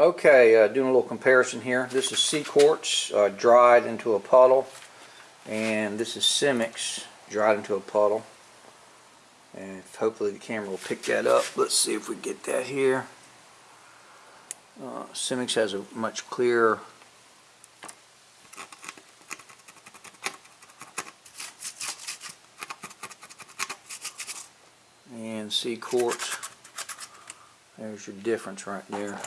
Okay, uh, doing a little comparison here. This is CQuartz uh, dried into a puddle, and this is Simix dried into a puddle. And hopefully the camera will pick that up. Let's see if we get that here. Uh, Simix has a much clearer and CQuartz. There's your difference right there.